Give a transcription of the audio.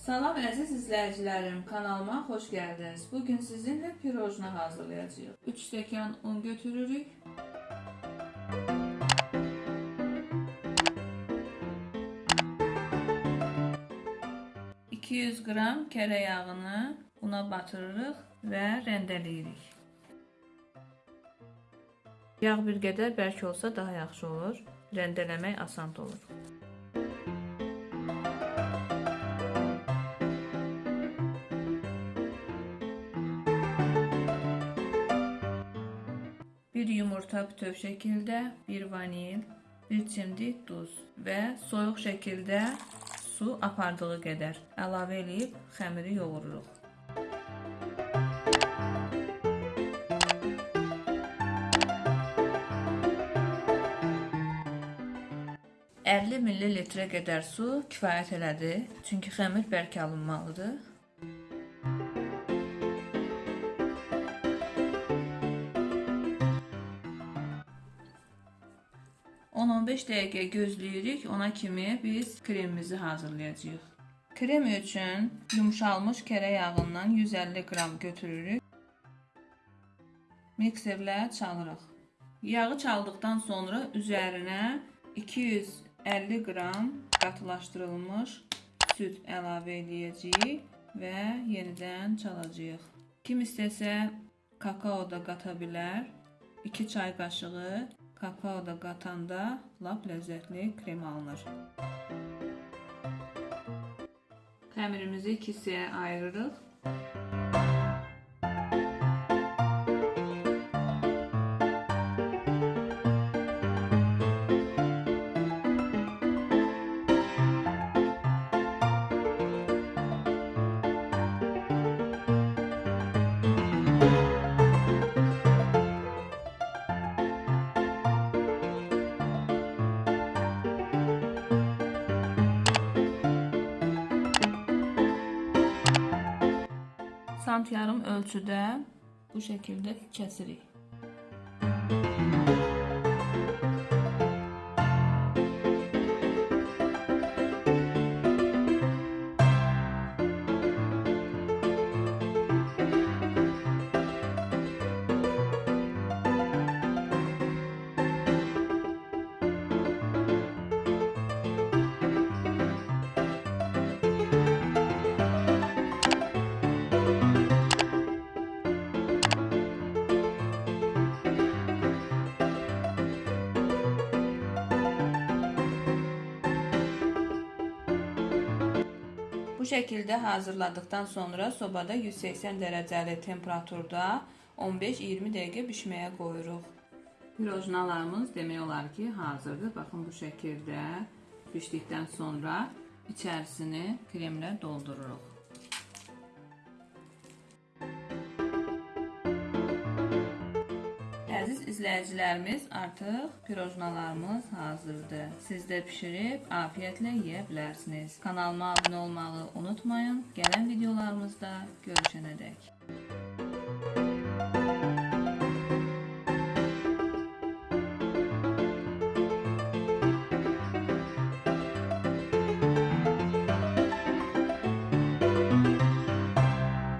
Salam əziz izləyicilərim, kanalıma xoş gəldiniz. Bugün sizinlə pirojna hazırlayacağıq. 3 stəkan un götürürük. ...200 qram kərə yağını una batırırıq və rəndələyirik. Yağ bir qədər bərk olsa daha yaxşı olur. Rəndələmək asan olur. Bir yumurta bütöv şəkildə, bir vanil, bir çimdik duz və soyuq şəkildə su apardığı qədər əlavə edib xəmiri yoğururuq. ...50 ml qədər su kifayət elədi. Çünki xəmir bərk alınmalıdır. 10-15 dəqiqə gözləyirik. Ona kimi biz kremimizi hazırlayacağıq. Krem üçün yumşalmış kərə yağından 150 qram götürürük. Mikserlə çalırıq. Yağı çaldıqdan sonra üzərinə 250 qram qatılaşdırılmış süd əlavə edəcəyik və yenidən çalacağıq. Kim istəsə kakao da qata bilər. 2 çay qaşığı kakao da qatanda lap ləzzətli krem alınır. Xəmirimizi iki hissəyə ayırırıq. Sant yarım ölçüdə bu şəkildə kəsirik. Şəkildə hazırladıktan sonra sobada 180 dərəcəli temperaturda 15-20 dəqiqə bişməyə qoyuruq. Pirojnalarımız demək olar ki, hazırdır. Baxın bu şəkildə bişdikdən sonra içərisini kremlə doldururuq. İzləyicilərimiz, artıq pirojnalarımız hazırdır. Siz də bişirib afiyətlə yeyə bilərsiniz. Kanalıma abunə olmağı unutmayın. Gələn videolarımızda görüşənədək.